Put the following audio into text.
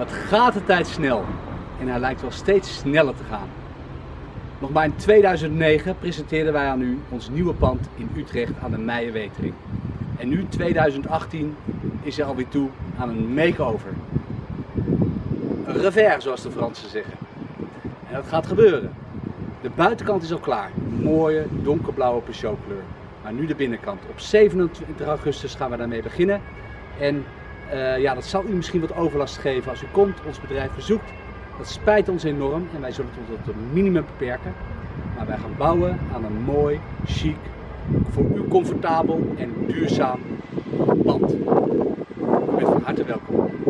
Wat gaat de tijd snel en hij lijkt wel steeds sneller te gaan. Nog maar in 2009 presenteerden wij aan u ons nieuwe pand in Utrecht aan de Meijerwetering. En nu 2018 is er alweer toe aan een makeover. Een revers zoals de Fransen zeggen. En dat gaat gebeuren. De buitenkant is al klaar. Een mooie donkerblauwe Peugeot kleur. Maar nu de binnenkant. Op 27 augustus gaan we daarmee beginnen. En uh, ja, dat zal u misschien wat overlast geven als u komt, ons bedrijf bezoekt. Dat spijt ons enorm en wij zullen het tot het minimum beperken. Maar wij gaan bouwen aan een mooi, chic, voor u comfortabel en duurzaam pand. U bent van harte welkom.